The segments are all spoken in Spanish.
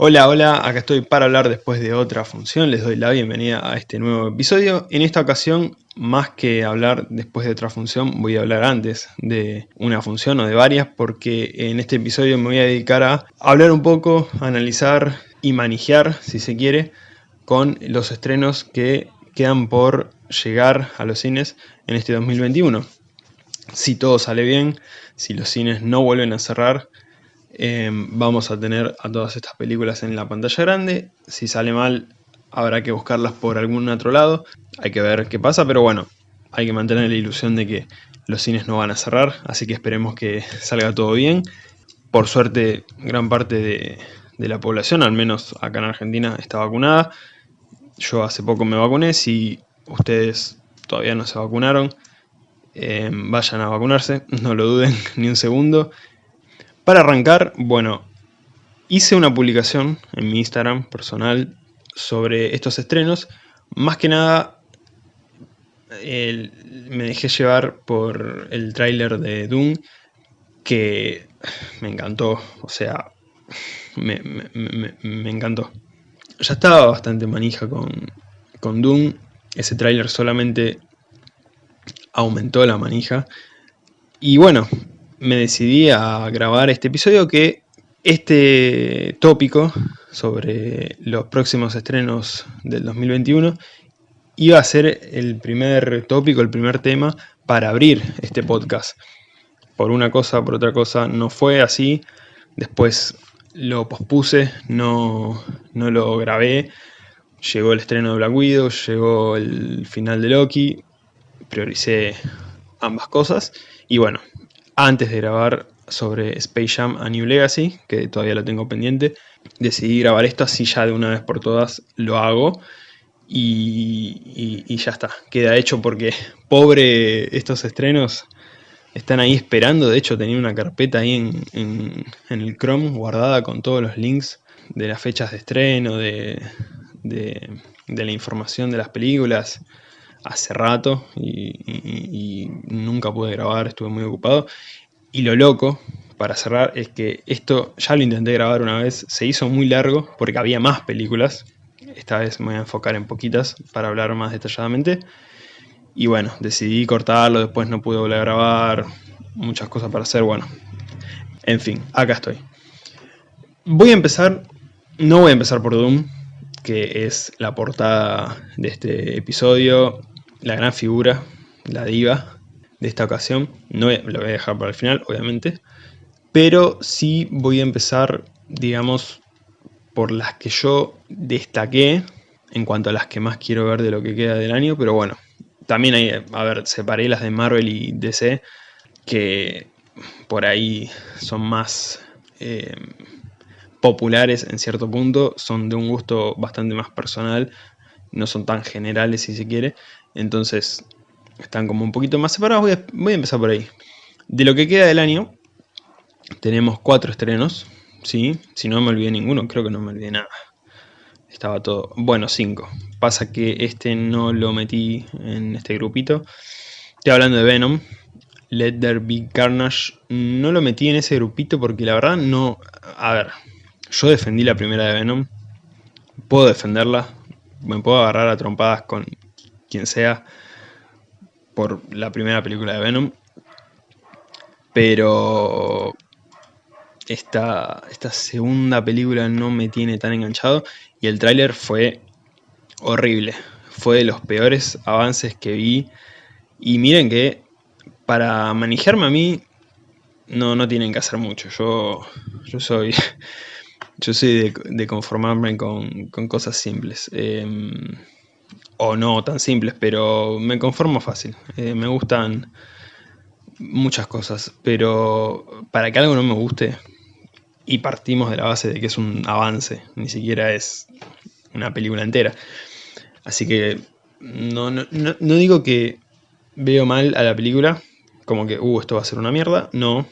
Hola, hola, acá estoy para hablar después de otra función, les doy la bienvenida a este nuevo episodio. En esta ocasión, más que hablar después de otra función, voy a hablar antes de una función o de varias, porque en este episodio me voy a dedicar a hablar un poco, analizar y manejar, si se quiere, con los estrenos que quedan por llegar a los cines en este 2021. Si todo sale bien, si los cines no vuelven a cerrar, Em, vamos a tener a todas estas películas en la pantalla grande. Si sale mal, habrá que buscarlas por algún otro lado. Hay que ver qué pasa, pero bueno, hay que mantener la ilusión de que los cines no van a cerrar, así que esperemos que salga todo bien. Por suerte, gran parte de, la población, al menos acá en Argentina, está vacunada. Yo hace poco me vacuné, si ustedes todavía no se vacunaron, em, vayan a vacunarse, no lo duden ni un segundo. Para arrancar, bueno, hice una publicación en mi Instagram personal sobre estos estrenos. Más que nada, me dejé llevar por el tráiler de Doom, que me encantó, o sea, me, encantó. Ya estaba bastante manija con, con Doom, ese tráiler solamente aumentó la manija. Y bueno, me decidí a grabar este episodio que este tópico sobre los próximos estrenos del 2021 iba a ser el primer tópico, el primer tema para abrir este podcast. Por una cosa, por otra cosa, no fue así. Después lo pospuse, no, no lo grabé. Llegó el estreno de Black Widow, llegó el final de Loki. Prioricé ambas cosas. Y bueno, antes de grabar sobre Space Jam a New Legacy, que todavía lo tengo pendiente, decidí grabar esto así ya de una vez por todas lo hago. Y, ya está, queda hecho porque pobre estos estrenos están ahí esperando. De hecho tenía una carpeta ahí en, el Chrome guardada con todos los links de las fechas de estreno, de, de la información de las películas hace rato y, nunca pude grabar, estuve muy ocupado. Y lo loco, para cerrar, es que esto ya lo intenté grabar una vez, se hizo muy largo porque había más películas. Esta vez me voy a enfocar en poquitas para hablar más detalladamente. Y bueno, decidí cortarlo, después no pude volver a grabar, muchas cosas para hacer, bueno. En fin, acá estoy. Voy a empezar, no voy a empezar por Doom, que es la portada de este episodio, la gran figura, la diva de esta ocasión. No lo voy a dejar para el final, obviamente. Pero sí voy a empezar, digamos, por las que yo destaqué en cuanto a las que más quiero ver de lo que queda del año. Pero bueno, también hay, a ver, separé las de Marvel y DC, que por ahí son más eh, populares en cierto punto, son de un gusto bastante más personal, no son tan generales si se quiere. Entonces están como un poquito más separados. Voy a, empezar por ahí. De lo que queda del año, tenemos cuatro estrenos. ¿sí? Si no me olvidé ninguno, creo que no me olvidé nada. Estaba todo... Bueno, cinco. Pasa que este no lo metí en este grupito. Estoy hablando de Venom. Let There Be Carnage. No lo metí en ese grupito porque la verdad no... A ver, yo defendí la primera de Venom. Puedo defenderla. Me puedo agarrar a trompadas con quien sea por la primera película de Venom. Pero esta, esta segunda película no me tiene tan enganchado y el tráiler fue horrible. Fue de los peores avances que vi. Y miren que para manejarme a mí no, no tienen que hacer mucho. Yo, yo soy, yo soy de, conformarme con, cosas simples. Em, o no tan simples, pero me conformo fácil. Eh, me gustan muchas cosas, pero para que algo no me guste, y partimos de la base de que es un avance, ni siquiera es una película entera. Así que no, no, no, digo que veo mal a la película, como que, uh, esto va a ser una mierda, no.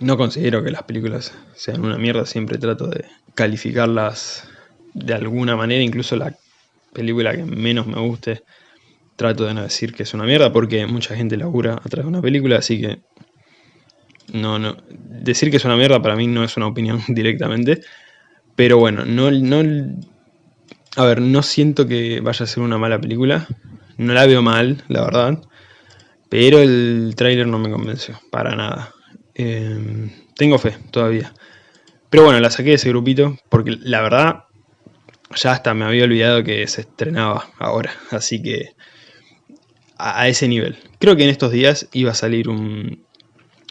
No considero que las películas sean una mierda, siempre trato de calificarlas de alguna manera, incluso la película que menos me guste, trato de no decir que es una mierda porque mucha gente labura atrás de una película, así que no, no, decir que es una mierda para mí no es una opinión directamente, Pero bueno, no, no... A ver, no siento que vaya a ser una mala película. No la veo mal, la verdad. Pero el tráiler no me convenció, para nada. Em, tengo fe, todavía. Pero bueno, la saqué de ese grupito, porque la verdad, ya hasta me había olvidado que se estrenaba ahora. Así que, a, ese nivel. Creo que en estos días iba a salir un,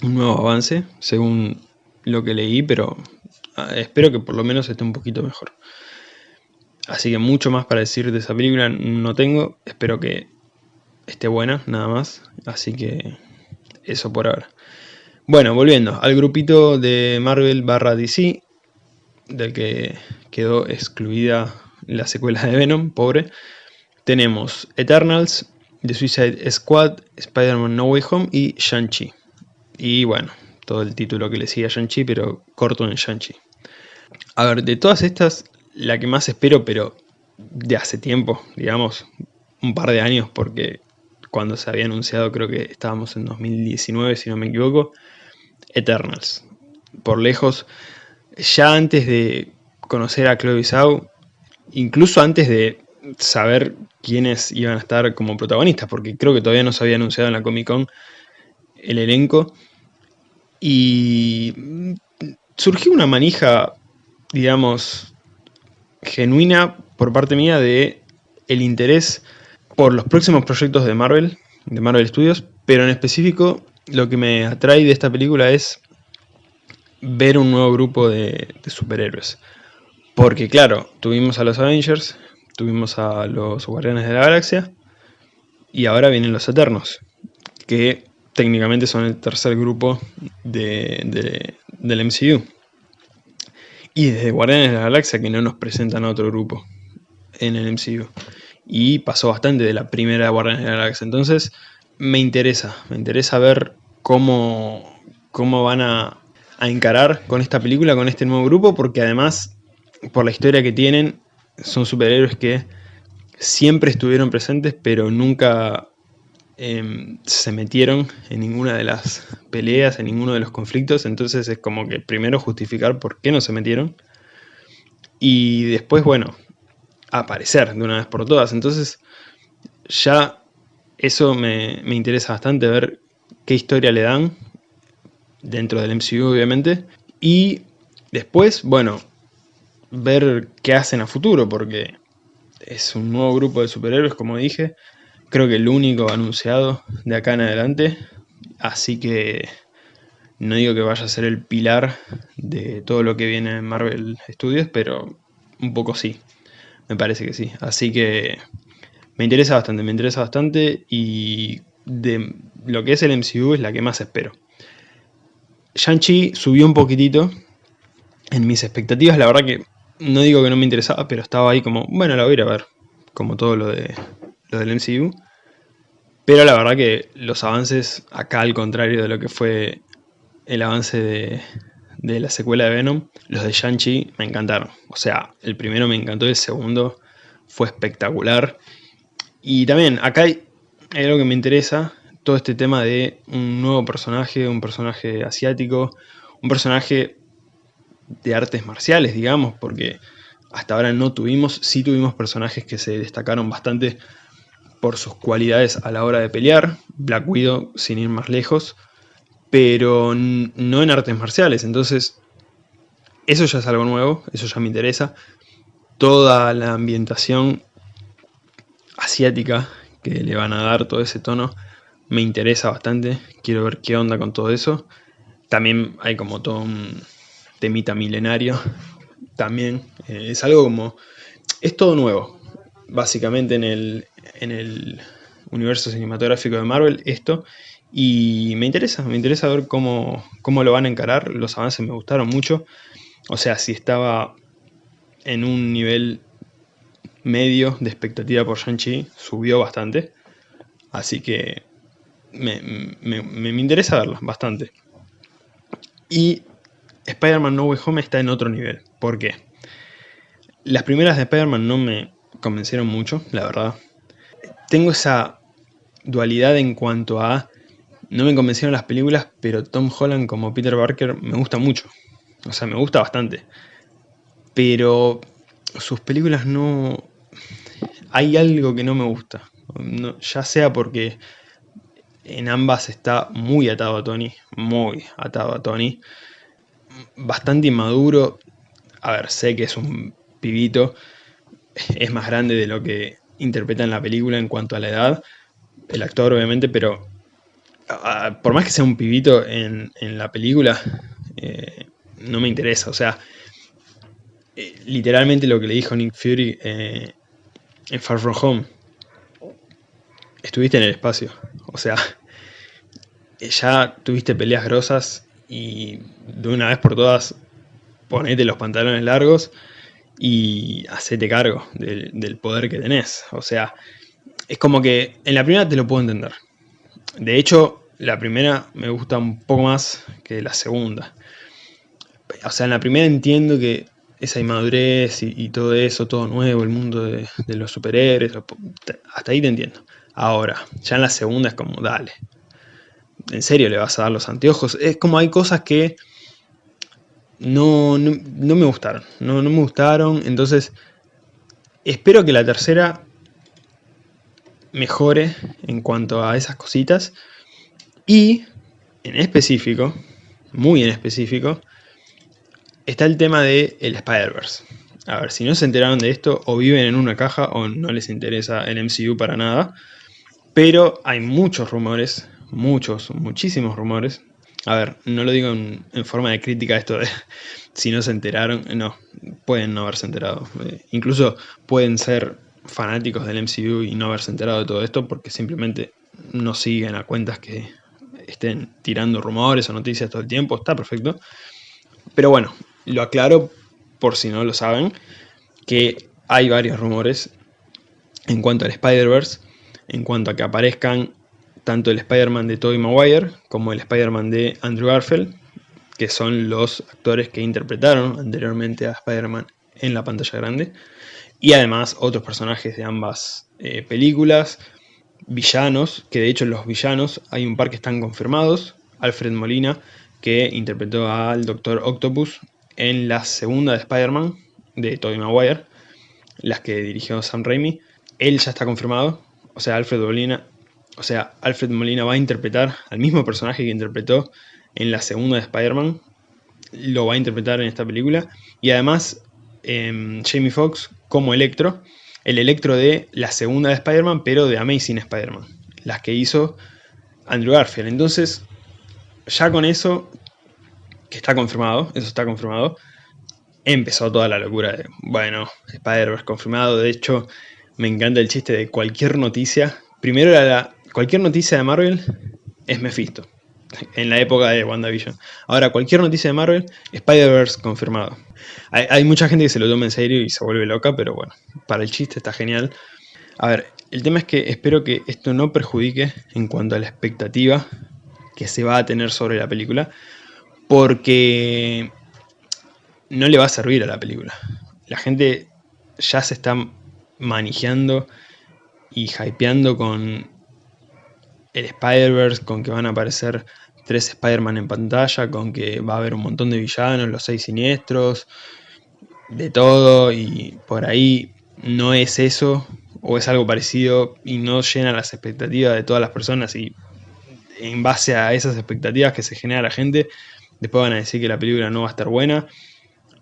un nuevo avance, según lo que leí, pero ah, espero que por lo menos esté un poquito mejor. Así que mucho más para decir de esa película no tengo, espero que esté buena, nada más. Así que eso por ahora. Bueno, volviendo al grupito de Marvel barra DC, del que quedó excluida la secuela de Venom, pobre. Tenemos Eternals, The Suicide Squad, Spider-Man No Way Home y Shang-Chi. Y bueno, todo el título que le sigue a Shang-Chi, pero corto en Shang-Chi. A ver, de todas estas, la que más espero, pero de hace tiempo, digamos, un par de años, porque cuando se había anunciado, creo que estábamos en 2019, si no me equivoco, Eternals. Por lejos, ya antes de conocer a Chloe Zhao, incluso antes de saber quiénes iban a estar como protagonistas, porque creo que todavía no se había anunciado en la Comic Con el elenco, y surgió una manija, digamos, genuina por parte mía de el interés por los próximos proyectos de Marvel, de Marvel Studios, pero en específico lo que me atrae de esta película es ver un nuevo grupo de, superhéroes. Porque claro, tuvimos a los Avengers, tuvimos a los Guardianes de la Galaxia, y ahora vienen los Eternos, que técnicamente son el tercer grupo de, del MCU. Y desde Guardianes de la Galaxia que no nos presentan a otro grupo en el MCU. Y pasó bastante de la primera Guardianes de la Galaxia. Entonces, me interesa, me interesa ver cómo, cómo van a, encarar con esta película, con este nuevo grupo, porque además, por la historia que tienen, son superhéroes que siempre estuvieron presentes, pero nunca em, se metieron en ninguna de las peleas, en ninguno de los conflictos, entonces es como que primero justificar por qué no se metieron, y después, bueno, aparecer de una vez por todas, entonces ya eso me, interesa bastante ver qué historia le dan, dentro del MCU obviamente, y después, bueno, ver qué hacen a futuro, porque es un nuevo grupo de superhéroes, como dije, creo que el único anunciado de acá en adelante, así que no digo que vaya a ser el pilar de todo lo que viene en Marvel Studios, pero un poco sí, me parece que sí, así que me interesa bastante, me interesa bastante. Y de lo que es el MCU es la que más espero. Shang-Chi subió un poquitito en mis expectativas, la verdad que no digo que no me interesaba, pero estaba ahí como, bueno, la voy a ir a ver, como todo lo, de, lo del MCU. Pero la verdad que los avances, acá al contrario de lo que fue el avance de, de la secuela de Venom, los de Shang-Chi me encantaron. O sea, el primero me encantó, el segundo fue espectacular. Y también, acá hay, algo que me interesa, todo este tema de un nuevo personaje, un personaje asiático, un personaje de artes marciales, digamos, porque hasta ahora no tuvimos, sí tuvimos personajes que se destacaron bastante por sus cualidades a la hora de pelear, Black Widow sin ir más lejos, pero no en artes marciales, entonces eso ya es algo nuevo, eso ya me interesa. Toda la ambientación asiática que le van a dar todo ese tono me interesa bastante, quiero ver qué onda con todo eso. También hay como todo un temita milenario, también eh, es algo como, es todo nuevo, básicamente en el, en el universo cinematográfico de Marvel, esto, y me interesa, me interesa ver cómo, cómo lo van a encarar, los avances me gustaron mucho, o sea, si estaba en un nivel medio de expectativa por Shang-Chi subió bastante. Así que me, interesa verlo bastante. Y Spider-Man No Way Home está en otro nivel. ¿Por qué? Las primeras de Spider-Man no me convencieron mucho, la verdad. Tengo esa dualidad en cuanto a... No me convencieron las películas, pero Tom Holland como Peter Parker me gusta mucho. O sea, me gusta bastante. pero sus películas no... Hay algo que no me gusta, ya sea porque en ambas está muy atado a Tony, muy atado a Tony, bastante inmaduro, a ver, sé que es un pibito, es más grande de lo que interpreta en la película en cuanto a la edad, el actor obviamente, pero por más que sea un pibito en, la película, eh, no me interesa, o sea, eh, literalmente lo que le dijo Nick Fury eh, en Far From Home, estuviste en el espacio, o sea, ya tuviste peleas grosas y de una vez por todas ponete los pantalones largos y hacete cargo del, poder que tenés. O sea, es como que en la primera te lo puedo entender. De hecho, la primera me gusta un poco más que la segunda. O sea, en la primera entiendo que esa inmadurez y, todo eso, todo nuevo, el mundo de, de, los superhéroes, hasta ahí te entiendo. Ahora, ya en la segunda es como, dale, ¿en serio le vas a dar los anteojos? Es como hay cosas que no, no, me gustaron, no, no me gustaron, entonces espero que la tercera mejore en cuanto a esas cositas y en específico, muy en específico, está el tema de el Spider-Verse. A ver, si no se enteraron de esto, o viven en una caja o no les interesa el MCU para nada. Pero hay muchos rumores, muchos, muchísimos rumores, a ver, no lo digo en, forma de crítica esto de si no se enteraron, no, pueden no haberse enterado. Eh, incluso pueden ser fanáticos del MCU y no haberse enterado de todo esto porque simplemente no siguen a cuentas que estén tirando rumores o noticias todo el tiempo, está perfecto. Pero bueno, lo aclaro por si no lo saben, que hay varios rumores en cuanto al Spider-Verse, en cuanto a que aparezcan tanto el Spider-Man de Tobey Maguire como el Spider-Man de Andrew Garfield, que son los actores que interpretaron anteriormente a Spider-Man en la pantalla grande, y además otros personajes de ambas eh, películas, villanos, que de hecho los villanos hay un par que están confirmados, Alfred Molina, que interpretó al Doctor Octopus en la segunda de Spider-Man de Tobey Maguire, las que dirigió Sam Raimi, él ya está confirmado, o sea, Alfred Molina o sea, Alfred Molina va a interpretar al mismo personaje que interpretó en la segunda de Spider-Man, lo va a interpretar en esta película, y además em, Jamie Foxx como Electro, el Electro de la segunda de Spider-Man, pero de Amazing Spider-Man, las que hizo Andrew Garfield. Entonces, ya con eso, que está confirmado, eso está confirmado, empezó toda la locura de, bueno, Spider-Verse confirmado, de hecho, me encanta el chiste de cualquier noticia, primero era cualquier noticia de Marvel es Mephisto. En la época de WandaVision. Ahora, cualquier noticia de Marvel, Spider-Verse confirmado. Hay, mucha gente que se lo toma en serio y se vuelve loca, pero bueno, para el chiste está genial. A ver, el tema es que espero que esto no perjudique en cuanto a la expectativa que se va a tener sobre la película, porque no le va a servir a la película. La gente ya se está manejando y hypeando con el Spider-Verse, con que van a aparecer tres Spider-Man en pantalla, con que va a haber un montón de villanos, los seis siniestros, de todo, y por ahí no es eso, o es algo parecido, y no llena las expectativas de todas las personas, y en base a esas expectativas que se genera la gente, después van a decir que la película no va a estar buena,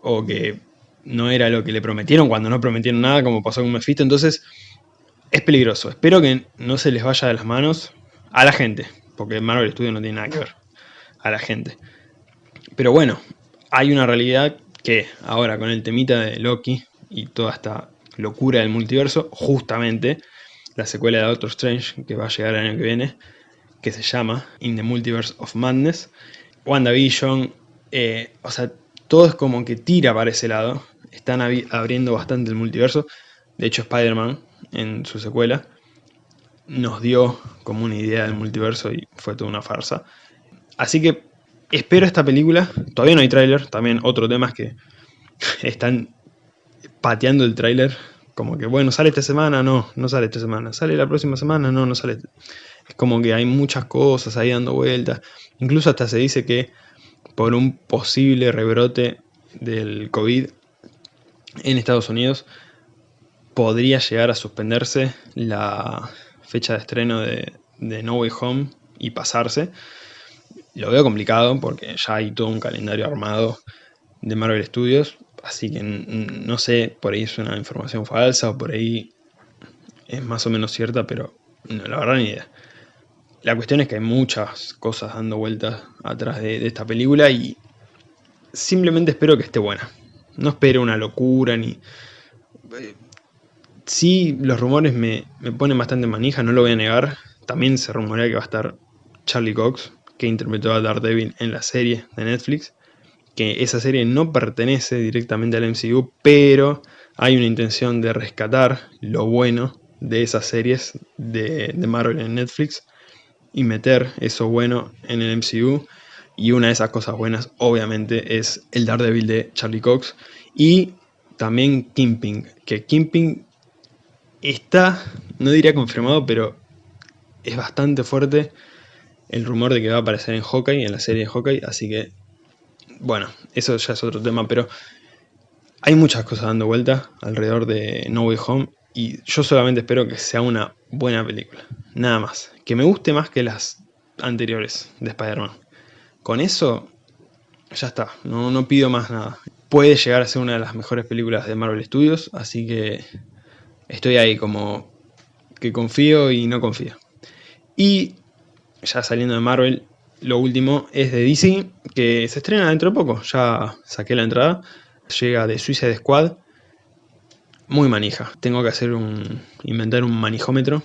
o que no era lo que le prometieron cuando no prometieron nada, como pasó con Mephisto, entonces es peligroso. Espero que no se les vaya de las manos, a la gente, porque Marvel Studios no tiene nada que ver, a la gente. Pero bueno, hay una realidad que ahora con el temita de Loki y toda esta locura del multiverso, justamente la secuela de Doctor Strange que va a llegar el año que viene, que se llama In the Multiverse of Madness, WandaVision, eh, o sea, todo es como que tira para ese lado, están abriendo bastante el multiverso, de hecho Spider-Man en su secuela nos dio como una idea del multiverso y fue toda una farsa. Así que espero esta película, todavía no hay tráiler, también otro tema es que están pateando el tráiler, como que bueno, sale esta semana, no, no sale esta semana, sale la próxima semana, no, no sale. Es como que hay muchas cosas ahí dando vueltas, incluso hasta se dice que por un posible rebrote del COVID en Estados Unidos podría llegar a suspenderse la fecha de estreno de, No Way Home y pasarse. Lo veo complicado porque ya hay todo un calendario armado de Marvel Studios, así que no sé, por ahí es una información falsa o por ahí es más o menos cierta, pero la verdad ni idea. La cuestión es que hay muchas cosas dando vueltas atrás de, esta película y simplemente espero que esté buena. No espero una locura ni... Eh, sí, los rumores me, me ponen bastante manija, no lo voy a negar. También se rumorea que va a estar Charlie Cox, que interpretó a Daredevil en la serie de Netflix. Que esa serie no pertenece directamente al MCU, pero hay una intención de rescatar lo bueno de esas series de, de Marvel en Netflix y meter eso bueno en el MCU. Y una de esas cosas buenas, obviamente, es el Daredevil de Charlie Cox. Y también Kimping, que Kimping está, no diría confirmado, pero es bastante fuerte el rumor de que va a aparecer en Hawkeye, en la serie de Hawkeye. Así que, bueno, eso ya es otro tema, pero hay muchas cosas dando vuelta alrededor de No Way Home. Y yo solamente espero que sea una buena película. Nada más. Que me guste más que las anteriores de Spider-Man. Con eso, ya está. No, no pido más nada. Puede llegar a ser una de las mejores películas de Marvel Studios. Así que estoy ahí como que confío y no confío. Y ya saliendo de Marvel, lo último es de DC, que se estrena dentro de poco. Ya saqué la entrada. Llega de Suicide Squad muy manija. Tengo que hacer un. inventar un manijómetro.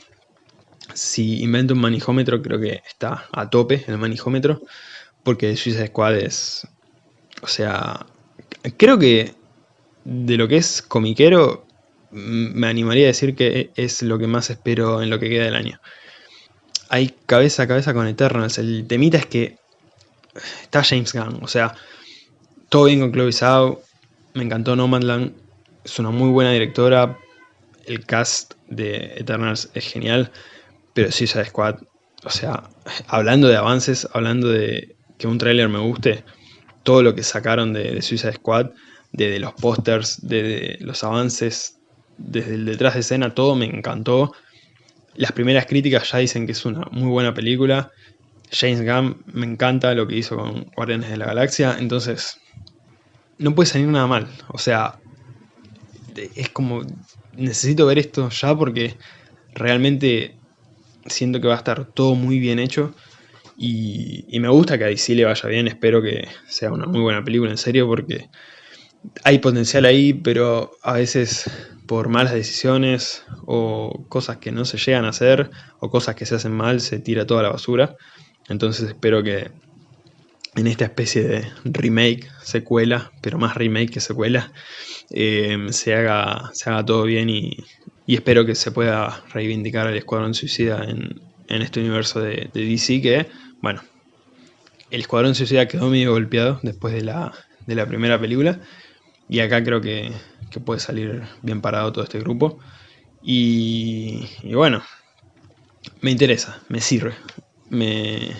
Si invento un manijómetro, creo que está a tope el manijómetro. Porque Suicide Squad es. O sea. Creo que de lo que es comiquero, me animaría a decir que es lo que más espero en lo que queda del año. Hay cabeza a cabeza con Eternals. El temita es que está James Gunn. O sea, todo bien con Chloe Zhao. Me encantó Nomadland es una muy buena directora, el cast de Eternals es genial, pero Suicide Squad, o sea, hablando de avances, hablando de que un tráiler me guste, todo lo que sacaron de, Suicide Squad, desde los pósters, desde los avances, desde el detrás de escena, todo me encantó. Las primeras críticas ya dicen que es una muy buena película. James Gunn me encanta lo que hizo con Guardianes de la Galaxia, entonces no puede salir nada mal. O sea, es como, necesito ver esto ya porque realmente siento que va a estar todo muy bien hecho. Y, me gusta que a DC le vaya bien, espero que sea una muy buena película, en serio, porque hay potencial ahí, pero a veces por malas decisiones o cosas que no se llegan a hacer o cosas que se hacen mal se tira toda la basura. Entonces espero que en esta especie de remake, secuela, pero más remake que secuela, eh, se, haga, se haga todo bien y, espero que se pueda reivindicar al Escuadrón Suicida en, este universo de, DC que, bueno, el Escuadrón Suicida quedó medio golpeado después de la, primera película y acá creo que, puede salir bien parado todo este grupo y, y bueno, me interesa, me sirve, me,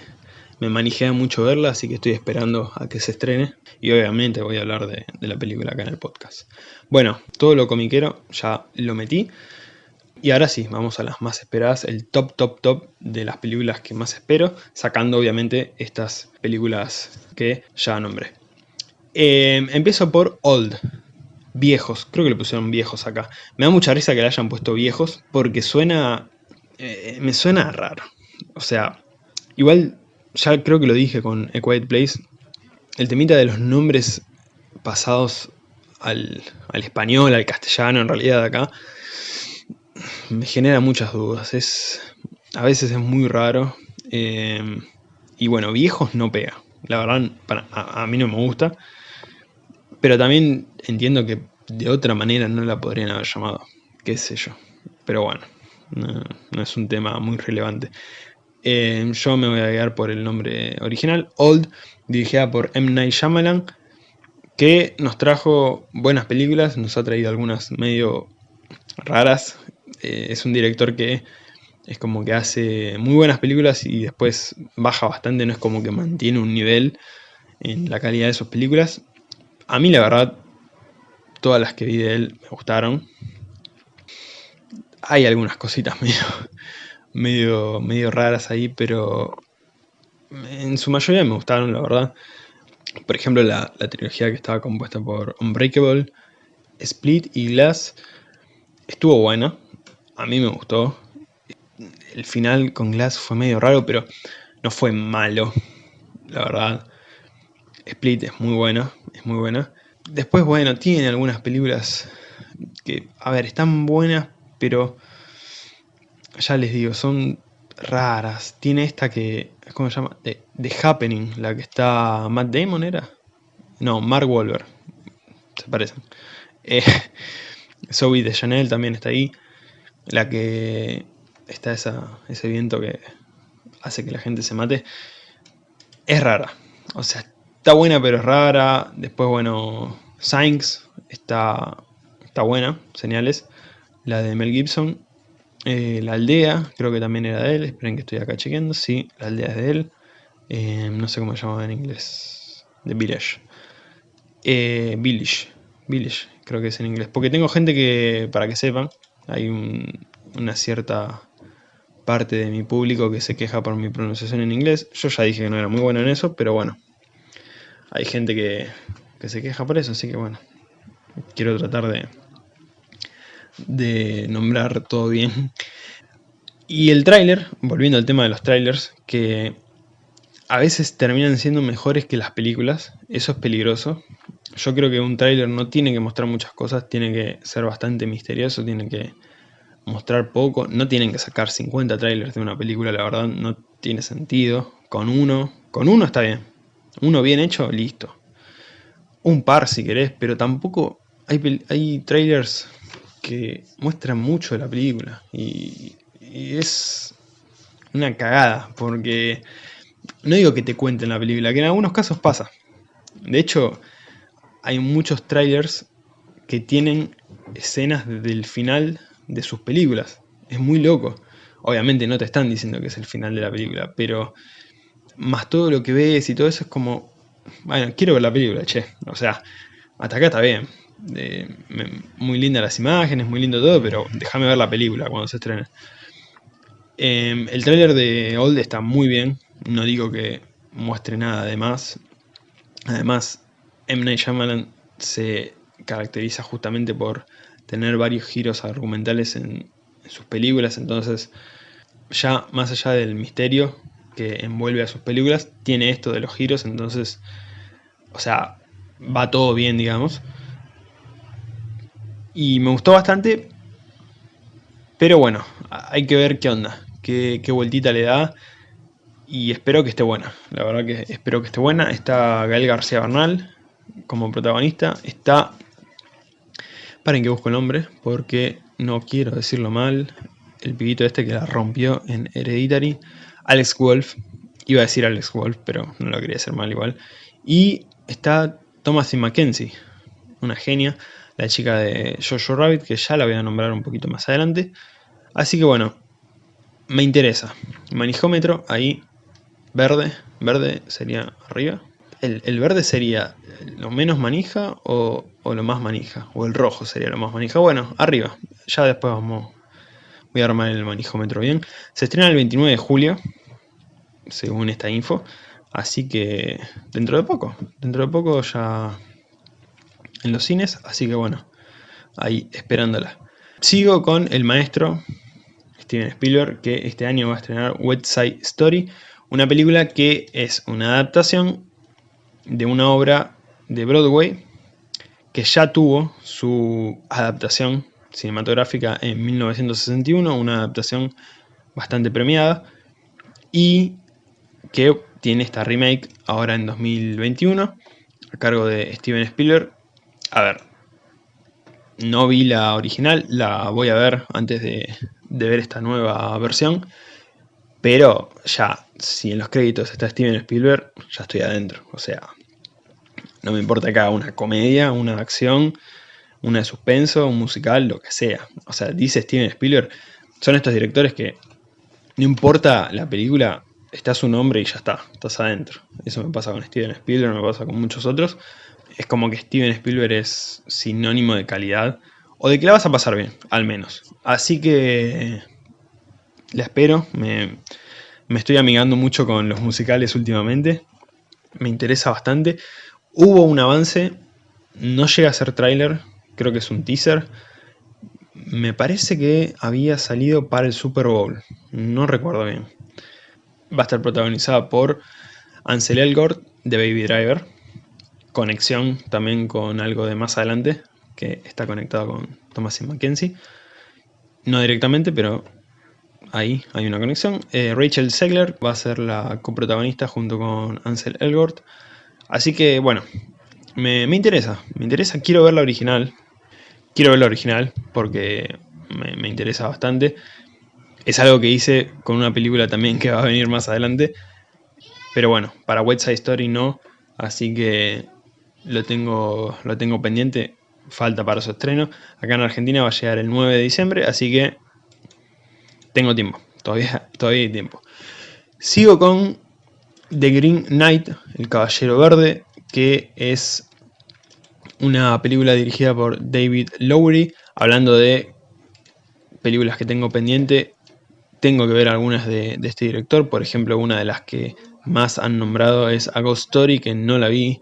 me manijea mucho verla, así que estoy esperando a que se estrene. Y obviamente voy a hablar de, la película acá en el podcast. Bueno, todo lo comiquero ya lo metí. Y ahora sí, vamos a las más esperadas, el top, top, top de las películas que más espero, sacando obviamente estas películas que ya nombré. Em, empiezo por Old, viejos, creo que le pusieron viejos acá. Me da mucha risa que le hayan puesto viejos porque suena, eh, me suena raro. O sea, igual ya creo que lo dije con A Quiet Place, el temita de los nombres pasados al, español, al castellano en realidad acá, me genera muchas dudas. Es, a veces es muy raro. Eh, y bueno, viejos no pega. La verdad, a, mí no me gusta. Pero también entiendo que de otra manera no la podrían haber llamado. Qué sé yo. Pero bueno, no es un tema muy relevante. Eh, yo me voy a guiar por el nombre original, Old, dirigida por M. Night Shyamalan, que nos trajo buenas películas, nos ha traído algunas medio raras. Eh, es un director que es como que hace muy buenas películas y después baja bastante, no es como que mantiene un nivel en la calidad de sus películas. A mí la verdad todas las que vi de él me gustaron. Hay algunas cositas medio, medio, medio raras ahí, pero en su mayoría me gustaron, la verdad. Por ejemplo, la, la trilogía que estaba compuesta por Unbreakable, Split y Glass estuvo buena. A mí me gustó. El final con Glass fue medio raro, pero no fue malo, la verdad. Split es muy buena, es muy buena. Después, bueno, tiene algunas películas que, a ver, están buenas, pero ya les digo, son raras. Tiene esta que, ¿cómo se llama? The, Happening, la que está Matt Damon, ¿era? No, Mark Wahlberg. Se parecen. Eh, Zoe de Chanel también está ahí. La que está esa, ese viento que hace que la gente se mate. Es rara. O sea, está buena pero es rara. Después, bueno, Sainz está, está buena, señales. La de Mel Gibson. Eh, la aldea, creo que también era de él. Esperen que estoy acá chequeando. Sí, la aldea es de él. Eh, no sé cómo se llama en inglés. The Village. Eh, Village. Village, creo que es en inglés. Porque tengo gente que, para que sepan, hay una cierta parte de mi público que se queja por mi pronunciación en inglés. Yo ya dije que no era muy bueno en eso, pero bueno. Hay gente que, que se queja por eso, así que bueno. Quiero tratar de, de nombrar todo bien. Y el tráiler, volviendo al tema de los trailers, que a veces terminan siendo mejores que las películas. Eso es peligroso. Yo creo que un tráiler no tiene que mostrar muchas cosas, tiene que ser bastante misterioso, tiene que mostrar poco. No tienen que sacar 50 trailers de una película, la verdad no tiene sentido. Con uno, con uno está bien. Uno bien hecho, listo. Un par si querés, pero tampoco hay, hay trailers que muestran mucho de la película. Y, y es una cagada, porque no digo que te cuenten la película, que en algunos casos pasa. De hecho, hay muchos trailers que tienen escenas del final de sus películas. Es muy loco. Obviamente no te están diciendo que es el final de la película, pero más todo lo que ves y todo eso es como, bueno, quiero ver la película, che. O sea, hasta acá está bien. muy lindas las imágenes, muy lindo todo, pero déjame ver la película cuando se estrene. Em, el tráiler de Old está muy bien, no digo que muestre nada de más. Además, M. Night Shyamalan se caracteriza justamente por tener varios giros argumentales en, sus películas, entonces ya más allá del misterio que envuelve a sus películas, tiene esto de los giros, entonces, o sea, va todo bien, digamos. Y me gustó bastante, pero bueno, hay que ver qué onda, qué, qué vueltita le da y espero que esté buena. La verdad que espero que esté buena. Está Gael García Bernal como protagonista. Está... Paren que busco el nombre porque no quiero decirlo mal. El pibito este que la rompió en Hereditary. Alex Wolf. Iba a decir Alex Wolf, pero no lo quería hacer mal igual. Y está Thomasin Mackenzie, una genia, la chica de Jojo Rabbit, que ya la voy a nombrar un poquito más adelante. Así que bueno, me interesa. Manijómetro, ahí Verde, verde sería arriba. El, verde sería lo menos manija o, lo más manija. O el rojo sería lo más manija. Bueno, arriba. Ya después vamos. Voy a armar el manijómetro bien. Se estrena el 29 de julio. Según esta info. Así que dentro de poco. Dentro de poco ya en los cines. Así que bueno. Ahí esperándola. Sigo con el maestro Steven Spielberg. Que este año va a estrenar Wet Side Story una película que es una adaptación de una obra de Broadway que ya tuvo su adaptación cinematográfica en 1961, una adaptación bastante premiada y que tiene esta remake ahora en 2021 a cargo de Steven Spielberg. A ver, no vi la original, la voy a ver antes de, ver esta nueva versión pero ya, si en los créditos está Steven Spielberg, ya estoy adentro. O sea, no me importa haga una comedia, una acción, una de suspenso, un musical, lo que sea. O sea, dice Steven Spielberg, son estos directores que no importa la película, está su nombre y ya está, estás adentro. Eso me pasa con Steven Spielberg, me pasa con muchos otros. es como que Steven Spielberg es sinónimo de calidad, o de que la vas a pasar bien, al menos. Así que la espero, me, me estoy amigando mucho con los musicales últimamente, me interesa bastante. Hubo un avance, no llega a ser tráiler, creo que es un teaser. Me parece que había salido para el Super Bowl, no recuerdo bien. Va a estar protagonizada por Ansel Elgort de Baby Driver. Conexión también con algo de más adelante, que está conectado con Thomas y Mackenzie. No directamente, pero ahí hay una conexión. Eh, Rachel Segler va a ser la coprotagonista junto con Ansel Elgort. Así que, bueno, me, interesa, me interesa, quiero ver la original. Quiero ver la original porque me, interesa bastante. Es algo que hice con una película también que va a venir más adelante. Pero bueno, para West Side Story no, así que lo tengo, lo tengo pendiente. Falta para su estreno. Acá en Argentina va a llegar el 9 de diciembre, así que tengo tiempo. Todavía, todavía hay tiempo. Sigo con The Green Knight, El Caballero Verde, que es una película dirigida por David Lowery, hablando de películas que tengo pendiente, tengo que ver algunas de, este director, por ejemplo una de las que más han nombrado es A Ghost Story, que no la vi,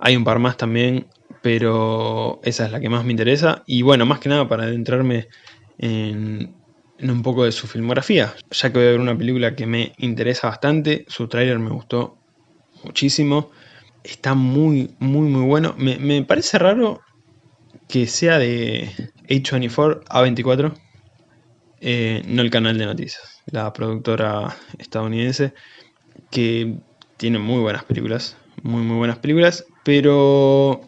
hay un par más también, pero esa es la que más me interesa, y bueno, más que nada para adentrarme en, en un poco de su filmografía, ya que voy a ver una película que me interesa bastante, su tráiler me gustó muchísimo, está muy, muy, muy bueno. Me, parece raro que sea de H24 A24, eh, no el canal de noticias, la productora estadounidense, que tiene muy buenas películas, muy, muy buenas películas, pero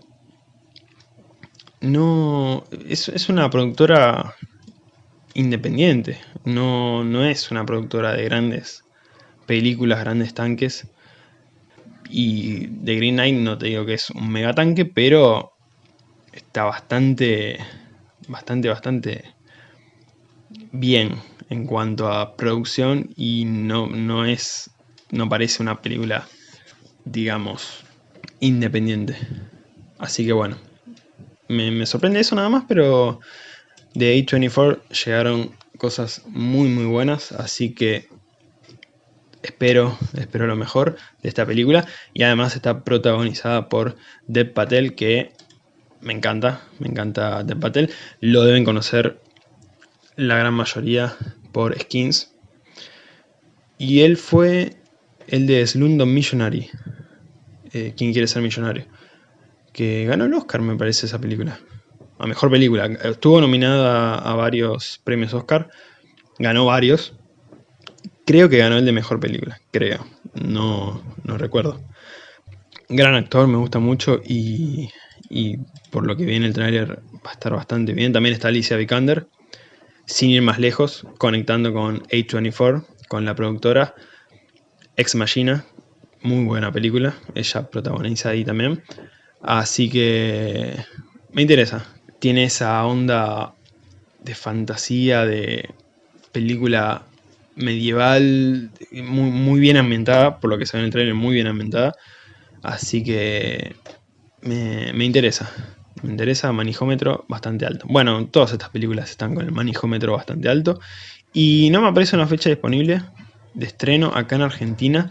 no, es, es una productora independiente, no, no es una productora de grandes películas, grandes tanques, y The Green Knight no te digo que es un mega tanque, pero está bastante, bastante, bastante bien en cuanto a producción y no, no es, no parece una película, digamos, independiente. Así que bueno, me, me sorprende eso nada más, pero de A24 llegaron cosas muy muy buenas, así que espero, espero lo mejor de esta película. Y además está protagonizada por Dev Patel, que me encanta, me encanta Dev Patel. Lo deben conocer la gran mayoría por Skins. Y él fue el de Slumdog Missionary. Eh, ¿Quién quiere ser millonario? Que ganó el Oscar, me parece, esa película. A mejor película. Estuvo nominada a varios premios Oscar. Ganó varios. Creo que ganó el de mejor película, creo. No, no recuerdo. Gran actor, me gusta mucho y, por lo que vi en el tráiler va a estar bastante bien. También está Alicia Vikander, sin ir más lejos, conectando con A24, con la productora Ex Machina. Muy buena película, ella protagoniza ahí también. Así que me interesa. Tiene esa onda de fantasía, de película medieval, muy, muy, bien ambientada, por lo que se ve en el trailer, muy bien ambientada. Así que me, interesa. Me interesa manijómetro bastante alto. Bueno, todas estas películas están con el manijómetro bastante alto. Y no me aparece una fecha disponible de estreno acá en Argentina.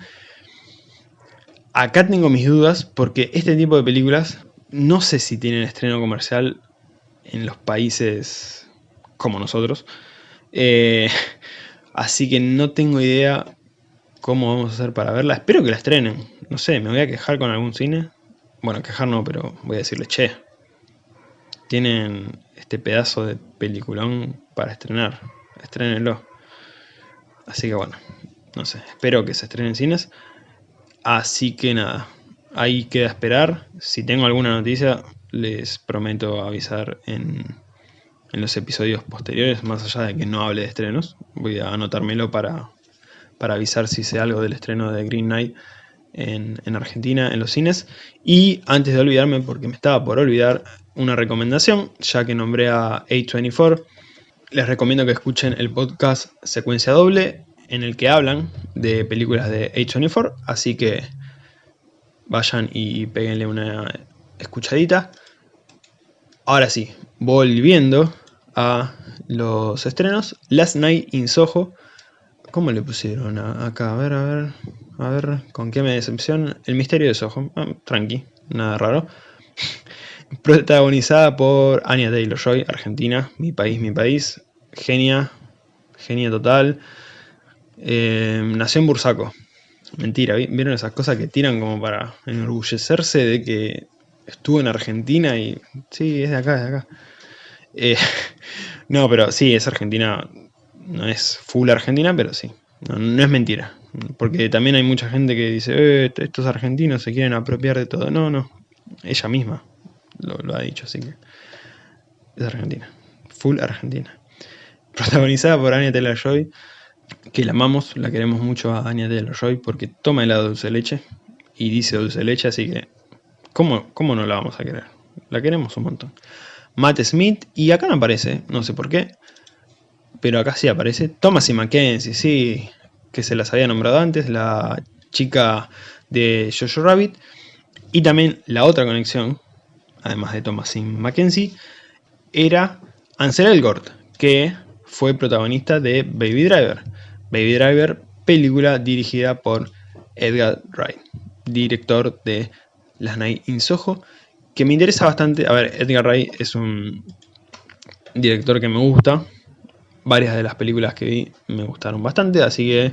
Acá tengo mis dudas porque este tipo de películas no sé si tienen estreno comercial en los países como nosotros. Eh, Así que no tengo idea cómo vamos a hacer para verla. Espero que la estrenen. No sé, me voy a quejar con algún cine. Bueno, quejar no, pero voy a decirle, che, tienen este pedazo de peliculón para estrenar. Estrenenlo. Así que bueno, no sé, espero que se estrenen cines. Así que nada, ahí queda esperar. Si tengo alguna noticia, les prometo avisar en en los episodios posteriores, más allá de que no hable de estrenos. Voy a anotármelo para, para avisar si sé algo del estreno de Green Knight en, en, Argentina, en los cines. Y antes de olvidarme, porque me estaba por olvidar, una recomendación, ya que nombré a A24, les recomiendo que escuchen el podcast Secuencia Doble, en el que hablan de películas de A24, así que vayan y peguenle una escuchadita. Ahora sí, volviendo a los estrenos. Last Night in Soho. ¿Cómo le pusieron acá? A ver, a ver, a ver, ¿con qué me decepciona? El misterio de Soho. Ah, tranqui, nada raro. Protagonizada por Anya Taylor-Joy, Argentina, mi país, mi país. Genia, genia total. Eh, nació en Bursaco. Mentira, ¿vieron esas cosas que tiran como para enorgullecerse de que estuvo en Argentina y... Sí, es de acá, es de acá. Eh, no, pero sí, es Argentina. No es full Argentina, pero sí. No, es mentira. Porque también hay mucha gente que dice, eh, estos argentinos se quieren apropiar de todo. No, no. Ella misma lo, ha dicho, así que... Es Argentina. Full Argentina. Protagonizada por Anya Taylor-Joy, que la amamos, la queremos mucho a Anya Taylor-Joy porque toma helado dulce leche y dice dulce leche, así que ¿cómo, ¿cómo no la vamos a querer? La queremos un montón. Matt Smith, y acá no aparece, no sé por qué, pero acá sí aparece. Thomas y Mackenzie, sí, que se las había nombrado antes, la chica de Jojo Rabbit, y también la otra conexión, además de Thomas y Mackenzie, era Ansel Elgort, que fue protagonista de Baby Driver. Baby Driver, película dirigida por Edgar Wright, director de Las Night in Soho, que me interesa bastante. A ver, Edgar Wright es un director que me gusta. Varias de las películas que vi me gustaron bastante, así que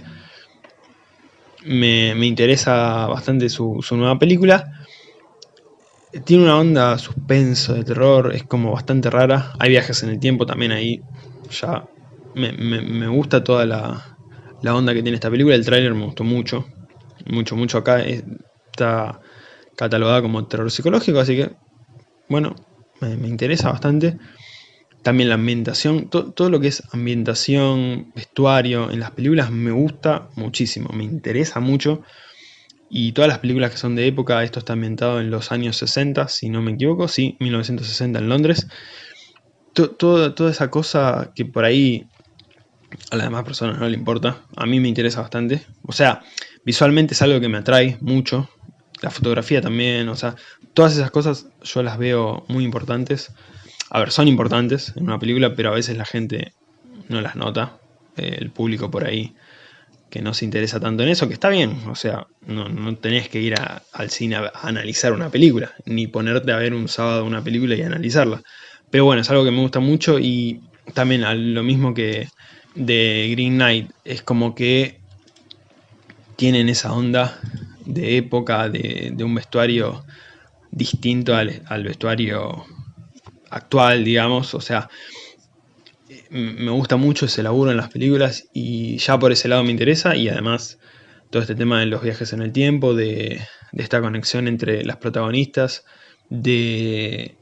me, interesa bastante su, nueva película. Tiene una onda suspenso, de terror, es como bastante rara. Hay viajes en el tiempo también ahí. Ya me, gusta toda la, la, onda que tiene esta película. El tráiler me gustó mucho. Mucho, mucho acá. Está catalogada como terror psicológico, así que, bueno, me, interesa bastante. También la ambientación, todo lo que es ambientación, vestuario en las películas me gusta muchísimo, me interesa mucho. Y todas las películas que son de época, esto está ambientado en los años 60, si no me equivoco, sí, 1960 en Londres. toda esa cosa que por ahí a las demás personas no le importa, a mí me interesa bastante. O sea, visualmente es algo que me atrae mucho, la fotografía también, o sea, todas esas cosas yo las veo muy importantes. A ver, son importantes en una película, pero a veces la gente no las nota, eh, el público por ahí que no se interesa tanto en eso, que está bien, o sea, no, tenés que ir al cine a, analizar una película, ni ponerte a ver un sábado una película y analizarla. Pero bueno, es algo que me gusta mucho y también lo mismo que de Green Knight, es como que tienen esa onda de época, de, un vestuario distinto al, vestuario actual, digamos, o sea, me gusta mucho ese laburo en las películas y ya por ese lado me interesa y además todo este tema de los viajes en el tiempo, de, de esta conexión entre las protagonistas, de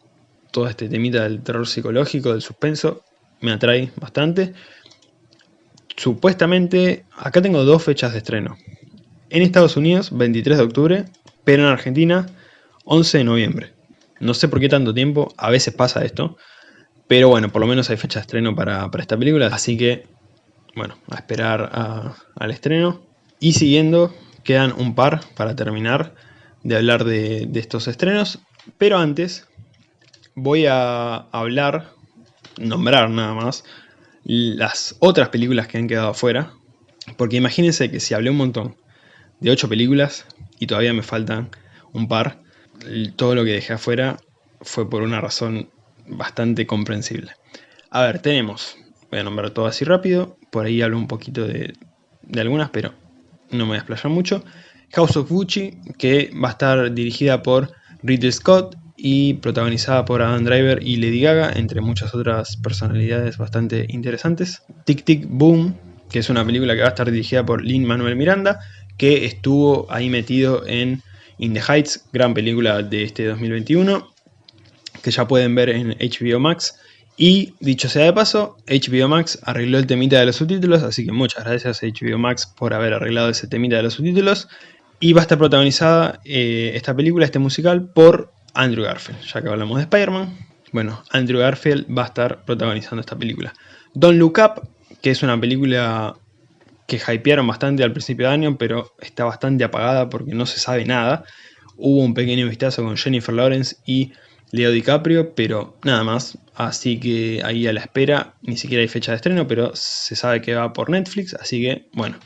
todo este temita del terror psicológico, del suspenso, me atrae bastante. Supuestamente, acá tengo dos fechas de estreno. En Estados Unidos, 23 de octubre, pero en Argentina, 11 de noviembre. No sé por qué tanto tiempo, a veces pasa esto, pero bueno, por lo menos hay fecha de estreno para, esta película, así que, bueno, a esperar al estreno. Y siguiendo, quedan un par para terminar de hablar de, de estos estrenos, pero antes voy a hablar, nombrar nada más, las otras películas que han quedado afuera, porque imagínense que si hablé un montón de 8 películas y todavía me faltan un par. Todo lo que dejé afuera fue por una razón bastante comprensible. A ver, tenemos, voy a nombrar todo así rápido, por ahí hablo un poquito de, algunas, pero no me voy a explayar mucho. House of Gucci, que va a estar dirigida por Ridley Scott y protagonizada por Adam Driver y Lady Gaga, entre muchas otras personalidades bastante interesantes. Tic Tic Boom, que es una película que va a estar dirigida por Lin Manuel Miranda, que estuvo ahí metido en In the Heights, gran película de este 2021, que ya pueden ver en HBO Max. Y dicho sea de paso, HBO Max arregló el temita de los subtítulos, así que muchas gracias a HBO Max por haber arreglado ese temita de los subtítulos. Y va a estar protagonizada eh, esta película, este musical, por Andrew Garfield. Ya que hablamos de Spider-Man, bueno, Andrew Garfield va a estar protagonizando esta película. Don't Look Up, que es una película que hypearon bastante al principio de año, pero está bastante apagada porque no se sabe nada. Hubo un pequeño vistazo con Jennifer Lawrence y Leo DiCaprio, pero nada más. Así que ahí a la espera, ni siquiera hay fecha de estreno, pero se sabe que va por Netflix, así que bueno,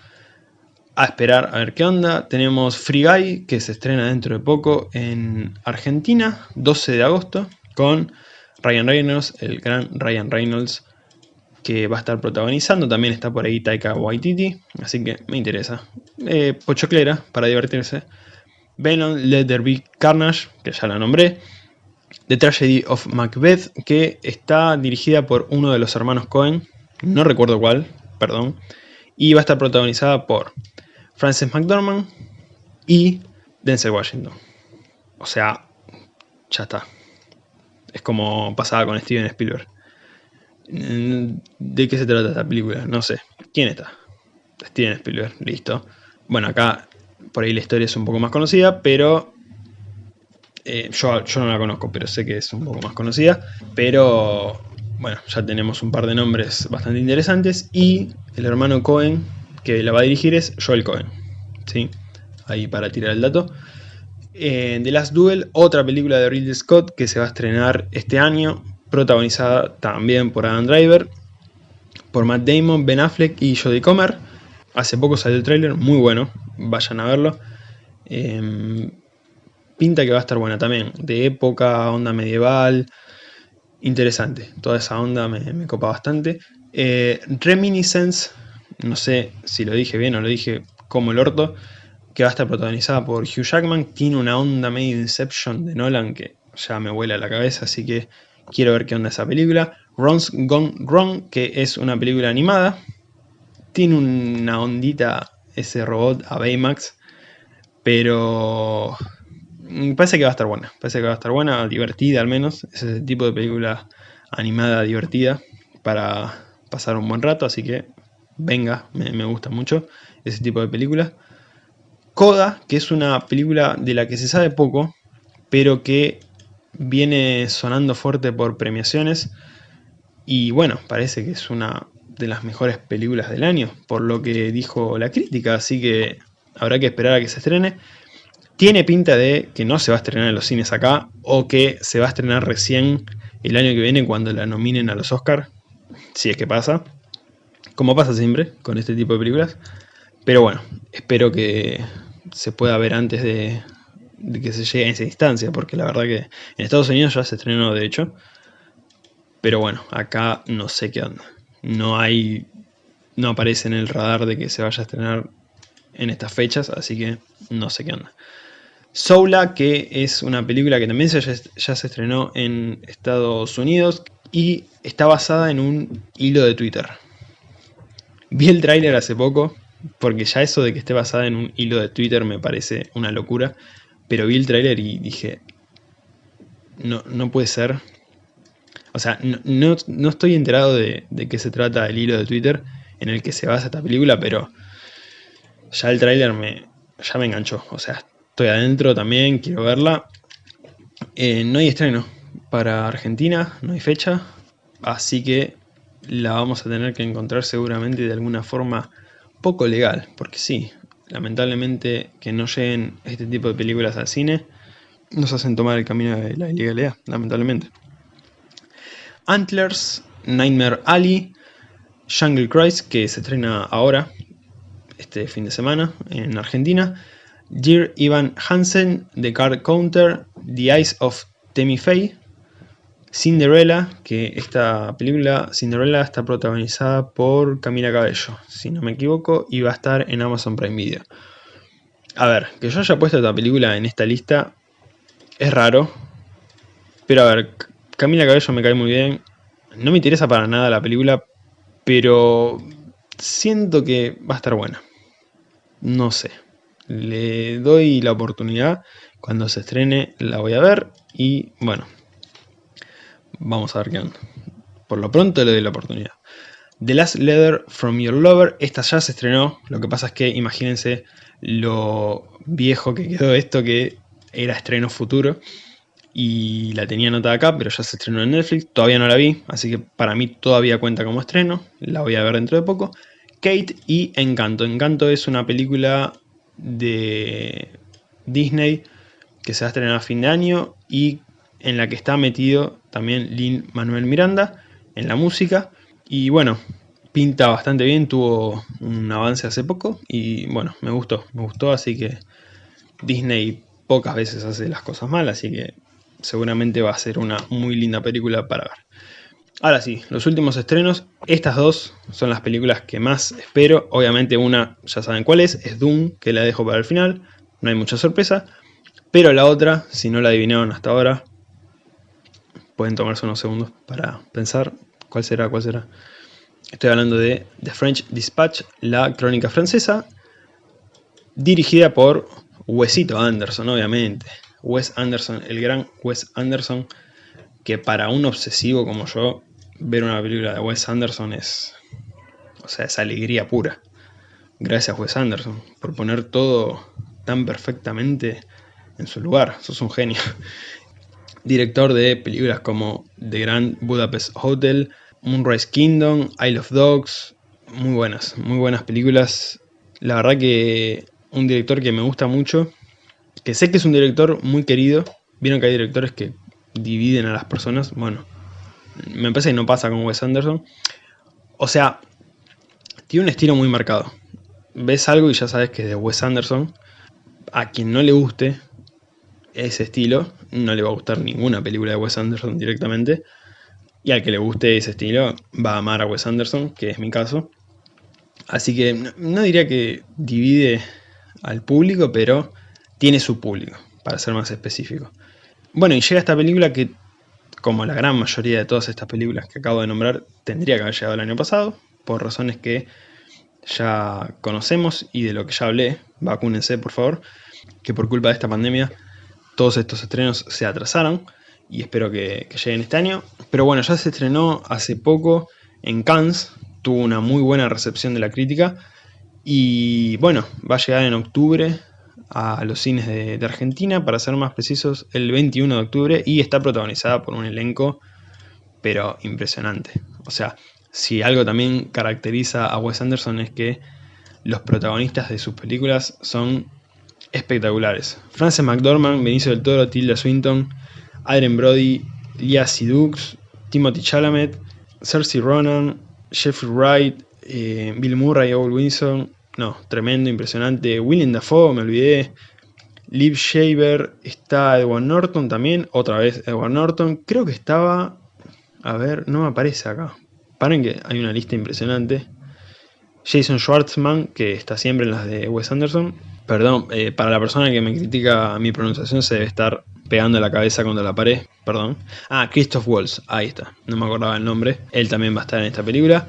a esperar a ver qué onda. Tenemos Free Guy, que se estrena dentro de poco en Argentina, 12 de agosto, con Ryan Reynolds, el gran Ryan Reynolds, que va a estar protagonizando. También está por ahí Taika Waititi, así que me interesa. Eh, pochoclera, para divertirse. Venom, Let There Be Carnage, que ya la nombré. The Tragedy of Macbeth, que está dirigida por uno de los hermanos Cohen, no recuerdo cuál, perdón, y va a estar protagonizada por Frances McDormand y Denzel Washington. O sea, ya está. Es como pasaba con Steven Spielberg. ¿De qué se trata esta película? No sé. ¿Quién está? Steven Spielberg, listo. Bueno, acá por ahí la historia es un poco más conocida, pero eh, yo, no la conozco, pero sé que es un poco más conocida. Pero bueno, ya tenemos un par de nombres bastante interesantes. Y el hermano Cohen, que la va a dirigir, es Joel Cohen. ¿sí? Ahí para tirar el dato. Eh, The Last Duel, otra película de Ridley Scott que se va a estrenar este año, protagonizada también por Adam Driver, por Matt Damon, Ben Affleck y Jodie Comer. Hace poco salió el tráiler, muy bueno, vayan a verlo. Em, pinta que va a estar buena también, de época, onda medieval, interesante, toda esa onda me, copa bastante. Eh, Reminiscence, no sé si lo dije bien o lo dije como el orto, que va a estar protagonizada por Hugh Jackman, tiene una onda medio Inception de Nolan que ya me vuela la cabeza, así que quiero ver qué onda esa película. Ron's Gone Wrong, que es una película animada, tiene una ondita ese robot a Baymax, pero parece que va a estar buena, parece que va a estar buena, divertida al menos, es ese tipo de película animada divertida para pasar un buen rato, así que venga, me, gusta mucho ese tipo de películas. Coda, que es una película de la que se sabe poco, pero que viene sonando fuerte por premiaciones y bueno, parece que es una de las mejores películas del año, por lo que dijo la crítica, así que habrá que esperar a que se estrene. Tiene pinta de que no se va a estrenar en los cines acá o que se va a estrenar recién el año que viene cuando la nominen a los Oscars, si es que pasa, como pasa siempre con este tipo de películas. Pero bueno, espero que se pueda ver antes de, que se llegue a esa instancia, porque la verdad que en Estados Unidos ya se estrenó de hecho. Pero bueno, acá no sé qué onda. No hay. No aparece en el radar de que se vaya a estrenar en estas fechas, así que no sé qué onda. Soula, que es una película que también ya, se estrenó en Estados Unidos y está basada en un hilo de Twitter. Vi el tráiler hace poco, porque ya eso de que esté basada en un hilo de Twitter me parece una locura, pero vi el tráiler y dije, no, no puede ser. O sea, no, estoy enterado de, de qué se trata el hilo de Twitter en el que se basa esta película, pero ya el tráiler me, ya me enganchó. O sea, Estoy adentro también, quiero verla. Eh, no hay estreno para Argentina, no hay fecha. Así que la vamos a tener que encontrar seguramente de alguna forma poco legal. Porque sí, lamentablemente que no lleguen este tipo de películas al cine nos hacen tomar el camino de la ilegalidad, lamentablemente. Antlers, Nightmare Alley, Jungle Cruise, que se estrena ahora, este fin de semana, en Argentina. Dear Ivan Hansen, The Card Counter, The Eyes of Temi Faye, Cinderella, que esta película, Cinderella, está protagonizada por Camila Cabello, si no me equivoco, y va a estar en Amazon Prime Video. A ver, que yo haya puesto esta película en esta lista es raro, pero a ver, Camila Cabello me cae muy bien, no me interesa para nada la película, pero siento que va a estar buena. No sé. Le doy la oportunidad. Cuando se estrene la voy a ver. Y bueno, vamos a ver qué onda. Por lo pronto le doy la oportunidad. The Last Letter from Your Lover. Esta ya se estrenó. Lo que pasa es que imagínense lo viejo que quedó esto que era estreno futuro. Y la tenía anotada acá, pero ya se estrenó en Netflix. Todavía no la vi, así que para mí todavía cuenta como estreno. La voy a ver dentro de poco. Kate y Encanto. Encanto es una película de Disney que se va a estrenar a fin de año y en la que está metido también Lin Manuel Miranda en la música. Y bueno, pinta bastante bien, tuvo un avance hace poco y bueno, me gustó, me gustó, así que Disney pocas veces hace las cosas mal, así que seguramente va a ser una muy linda película para ver. Ahora sí, los últimos estrenos, estas dos son las películas que más espero, obviamente una ya saben cuál es, es Doom, que la dejo para el final, no hay mucha sorpresa, pero la otra, si no la adivinaron hasta ahora, pueden tomarse unos segundos para pensar cuál será, cuál será. Estoy hablando de The French Dispatch, la crónica francesa, dirigida por Wesito Anderson, obviamente. Wes Anderson, el gran Wes Anderson, que para un obsesivo como yo, ver una película de Wes Anderson es, o sea, es alegría pura. Gracias Wes Anderson por poner todo tan perfectamente en su lugar, sos un genio. Director de películas como The Grand Budapest Hotel, Moonrise Kingdom, Isle of Dogs, muy buenas, muy buenas películas. La verdad que un director que me gusta mucho, que sé que es un director muy querido. Vieron que hay directores que dividen a las personas. Bueno, me parece que no pasa con Wes Anderson. O sea, tiene un estilo muy marcado. Ves algo y ya sabes que es de Wes Anderson. A quien no le guste ese estilo, no le va a gustar ninguna película de Wes Anderson directamente. Y al que le guste ese estilo, va a amar a Wes Anderson, que es mi caso. Así que no, diría que divide al público, pero tiene su público, para ser más específico. Bueno, y llega esta película que, como la gran mayoría de todas estas películas que acabo de nombrar, tendría que haber llegado el año pasado, por razones que ya conocemos y de lo que ya hablé, vacúnense por favor, que por culpa de esta pandemia todos estos estrenos se atrasaron y espero que, lleguen este año. Pero bueno, ya se estrenó hace poco en Cannes, tuvo una muy buena recepción de la crítica y bueno, va a llegar en octubre a los cines de, Argentina, para ser más precisos, el 21 de octubre y está protagonizada por un elenco pero impresionante. O sea, si algo también caracteriza a Wes Anderson es que los protagonistas de sus películas son espectaculares. Frances McDormand, Benicio del Toro, Tilda Swinton, Adrien Brody, Lia Sidux, Timothy Chalamet, Cersei Ronan, Jeffrey Wright, eh, Bill Murray, Owen Wilson, no, tremendo, impresionante, William Dafoe, me olvidé, Liv Shaver, está Edward Norton también, otra vez Edward Norton, creo que estaba, a ver, no me aparece acá, paren que hay una lista impresionante, Jason Schwartzman, que está siempre en las de Wes Anderson, perdón, eh, para la persona que me critica mi pronunciación se debe estar pegando la cabeza contra la pared, perdón. Ah, Christoph Waltz, ahí está, no me acordaba el nombre. Él también va a estar en esta película.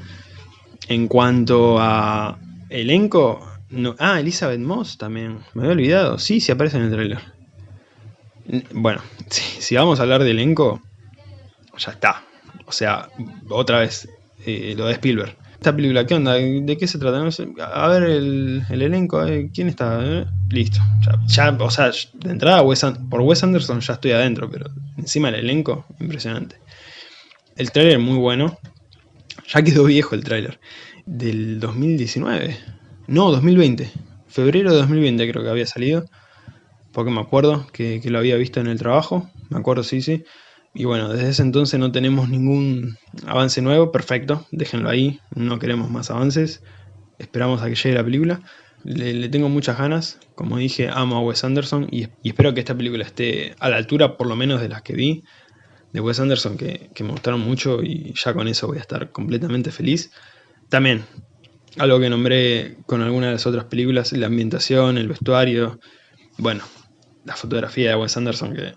En cuanto a elenco, ah, Elizabeth Moss también, me había olvidado. Sí, sí aparece en el trailer. Bueno, si, vamos a hablar de elenco, ya está. O sea, otra vez, eh, lo de Spielberg esta película, ¿qué onda? ¿De qué se trata? a ver el, elenco, ¿quién está? Eh, listo. Ya, o sea, de entrada por Wes Anderson ya estoy adentro, pero encima el elenco, impresionante. El tráiler muy bueno. Ya quedó viejo el tráiler. Del 2019. No, 2020. Febrero de 2020 creo que había salido. Porque me acuerdo que lo había visto en el trabajo. Me acuerdo, sí, sí. Y bueno, desde ese entonces no tenemos ningún avance nuevo, perfecto, déjenlo ahí, no queremos más avances, esperamos a que llegue la película. Le, tengo muchas ganas, como dije, amo a Wes Anderson y, espero que esta película esté a la altura por lo menos de las que vi de Wes Anderson, que, que me gustaron mucho y ya con eso voy a estar completamente feliz. También, algo que nombré con algunas de las otras películas, la ambientación, el vestuario, bueno, la fotografía de Wes Anderson que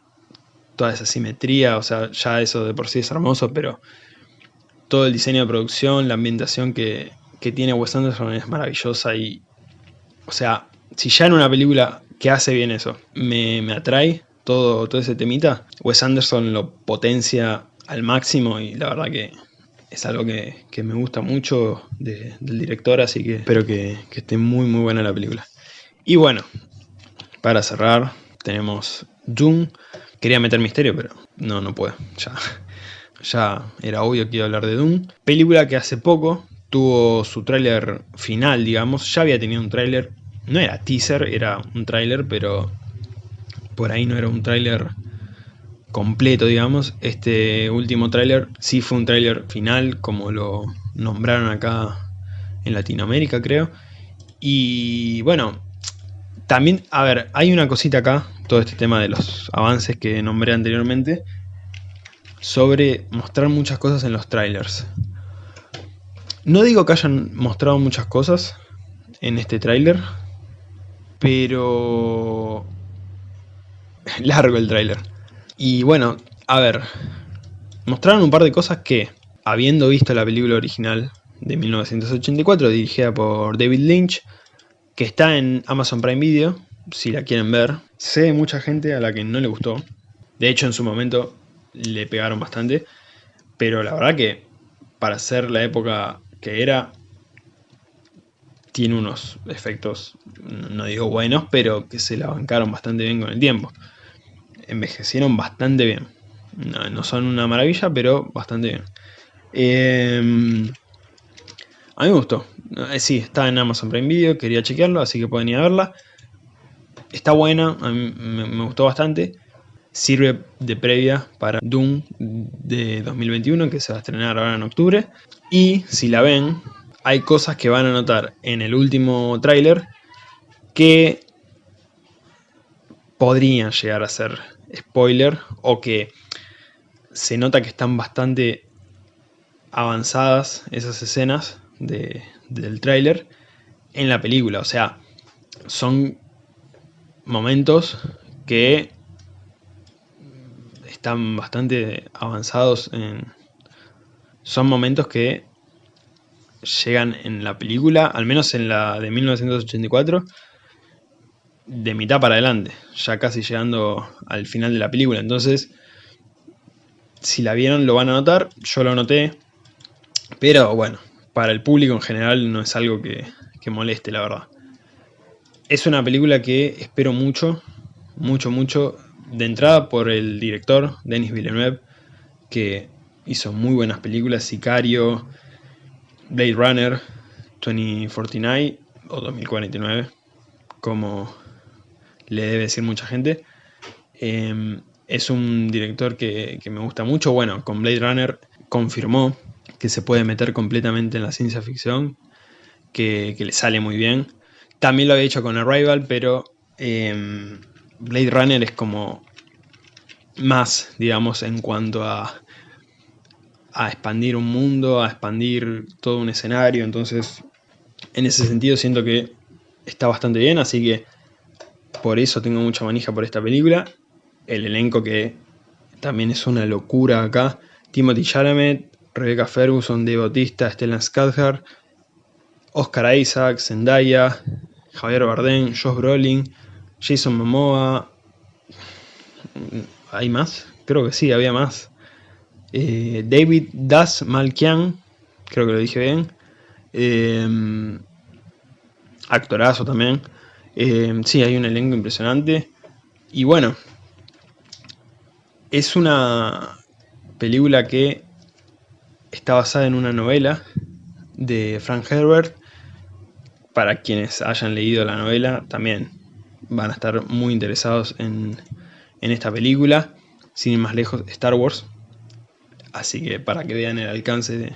toda esa simetría, o sea, ya eso de por sí es hermoso, pero todo el diseño de producción, la ambientación que, tiene Wes Anderson es maravillosa y, o sea, si ya en una película que hace bien eso me, atrae todo, todo ese temita, Wes Anderson lo potencia al máximo y la verdad que es algo que, me gusta mucho del director, así que espero que, que esté muy muy buena la película. Y bueno, para cerrar, tenemos Doom, Quería meter misterio, pero no, no puedo. Ya, ya era obvio que iba a hablar de Doom. Película que hace poco tuvo su tráiler final, digamos. Ya había tenido un tráiler. No era teaser, era un tráiler, pero por ahí no era un tráiler completo, digamos. Este último tráiler sí fue un tráiler final, como lo nombraron acá en Latinoamérica, creo. Y bueno, también, a ver, hay una cosita acá, todo este tema de los avances que nombré anteriormente, sobre mostrar muchas cosas en los trailers. No digo que hayan mostrado muchas cosas en este tráiler, pero largo el tráiler. Y bueno, a ver, mostraron un par de cosas que, habiendo visto la película original de 1984 dirigida por David Lynch, que está en Amazon Prime Video, si la quieren ver. Sé mucha gente a la que no le gustó. De hecho, en su momento le pegaron bastante. Pero la verdad que para ser la época que era, tiene unos efectos, no digo buenos, pero que se la bancaron bastante bien con el tiempo. Envejecieron bastante bien. No, son una maravilla, pero bastante bien. Em, a mí me gustó. Eh, sí, está en Amazon Prime Video, quería chequearlo, así que pueden ir a verla. Está buena, a mí me gustó bastante sirve de previa para Doom de 2021 que se va a estrenar ahora en octubre. Y si la ven, hay cosas que van a notar en el último tráiler que podrían llegar a ser spoiler o que se nota que están bastante avanzadas esas escenas del tráiler en la película. O sea, son momentos que están bastante avanzados en... Son momentos que llegan en la película, al menos en la de 1984, de mitad para adelante, ya casi llegando al final de la película. Entonces, si la vieron lo van a notar, yo lo noté, pero bueno, para el público en general no es algo que, que moleste, la verdad. Es una película que espero mucho, mucho, mucho de entrada por el director, Denis Villeneuve, que hizo muy buenas películas, Sicario, Blade Runner, 2049 o 2049, como le debe decir mucha gente. Em, es un director que, me gusta mucho. Bueno, con Blade Runner confirmó que se puede meter completamente en la ciencia ficción, que, le sale muy bien. También lo había hecho con Arrival, pero em, Blade Runner es como más, digamos, en cuanto a, a expandir un mundo, a expandir todo un escenario, entonces en ese sentido siento que está bastante bien, así que por eso tengo mucha manija por esta película. El elenco que también es una locura acá. Timothy Chalamet, Rebecca Ferguson, Dave Bautista, Stellan Skarsgård, Oscar Isaac, Zendaya, Javier Bardem, Josh Brolin, Jason Momoa. ¿Hay más? Creo que sí, había más. Eh, David Das Malkian, creo que lo dije bien. Eh, actorazo también. Eh, sí, hay un elenco impresionante. Y bueno, es una película que está basada en una novela de Frank Herbert. Para quienes hayan leído la novela, también van a estar muy interesados en, esta película. Sin ir más lejos, Star Wars. Así que para que vean el alcance de,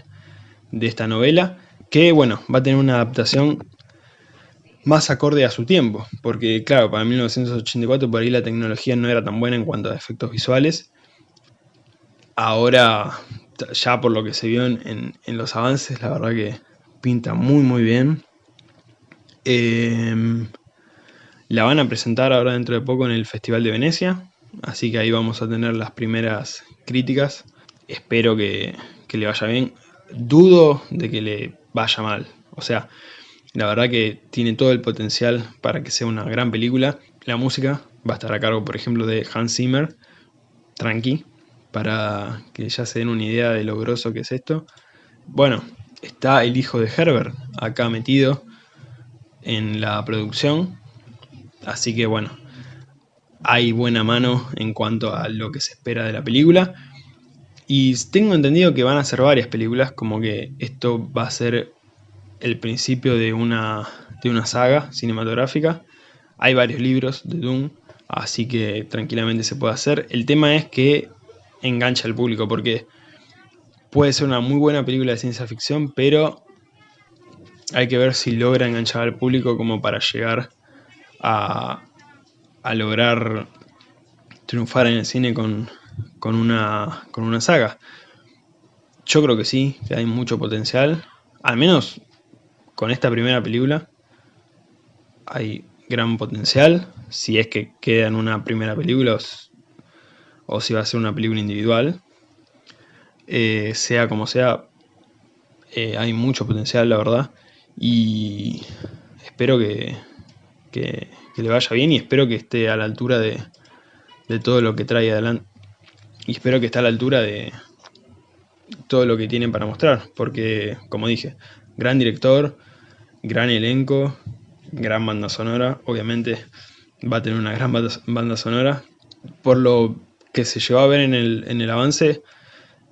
de esta novela. Que bueno, va a tener una adaptación más acorde a su tiempo. Porque claro, para 1984 por ahí la tecnología no era tan buena en cuanto a efectos visuales. Ahora, ya por lo que se vio en, en los avances, la verdad que pinta muy muy bien. Eh, la van a presentar ahora dentro de poco en el Festival de Venecia, así que ahí vamos a tener las primeras críticas. Espero que, le vaya bien. Dudo de que le vaya mal. O sea, la verdad que tiene todo el potencial para que sea una gran película. La música va a estar a cargo, por ejemplo, de Hans Zimmer, tranqui, para que ya se den una idea de lo groso que es esto. Bueno, está el hijo de Herbert acá metido en la producción, Así que bueno, hay buena mano en cuanto a lo que se espera de la película. Y tengo entendido que van a ser varias películas, como que esto va a ser el principio de una, de una saga cinematográfica. Hay varios libros de Doom, Así que tranquilamente se puede hacer. El tema es que engancha al público porque puede ser una muy buena película de ciencia ficción, pero hay que ver si logra enganchar al público como para llegar a, lograr triunfar en el cine con, una, con una saga. Yo creo que sí, que hay mucho potencial. Al menos con esta primera película hay gran potencial. Si es que queda en una primera película o, si va a ser una película individual. Eh, sea como sea, eh, hay mucho potencial, la verdad. Y espero que, que, le vaya bien y espero que esté a la altura de, de todo lo que trae adelante. Y espero que esté a la altura de todo lo que tiene para mostrar. Porque, como dije, gran director, gran elenco, gran banda sonora. Obviamente va a tener una gran banda sonora. Por lo que se llevó a ver en el, en el avance,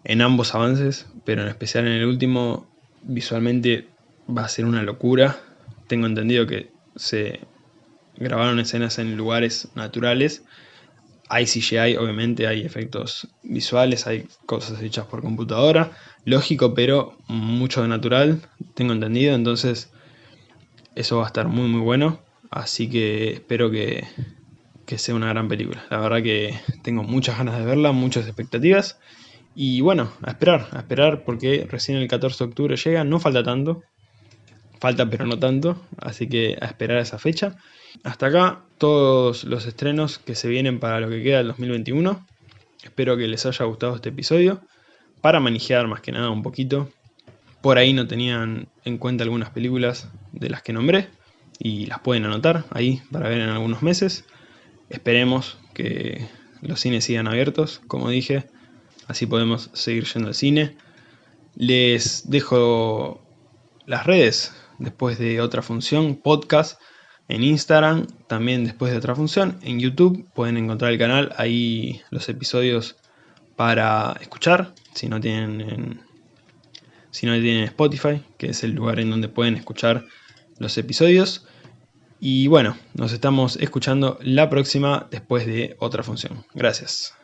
en ambos avances, pero en especial en el último, visualmente va a ser una locura. Tengo entendido que se grabaron escenas en lugares naturales. Hay CGI, obviamente, hay efectos visuales, hay cosas hechas por computadora. Lógico, pero mucho de natural, tengo entendido. Entonces, eso va a estar muy, muy bueno. Así que espero que, que sea una gran película. La verdad que tengo muchas ganas de verla, muchas expectativas. Y bueno, a esperar, a esperar porque recién el 14 de octubre llega, no falta tanto, falta pero no tanto, así que a esperar esa fecha. Hasta acá todos los estrenos que se vienen para lo que queda del 2021. Espero que les haya gustado este episodio, para manejar más que nada un poquito. Por ahí no tenían en cuenta algunas películas de las que nombré y las pueden anotar ahí para ver en algunos meses. Esperemos que los cines sigan abiertos, como dije, así podemos seguir yendo al cine. Les dejo las redes después de otra función, podcast en Instagram, también después de otra función, en YouTube pueden encontrar el canal, ahí los episodios para escuchar, si no tienen si no tienen Spotify, que es el lugar en donde pueden escuchar los episodios. Y bueno, nos estamos escuchando la próxima después de otra función. Gracias.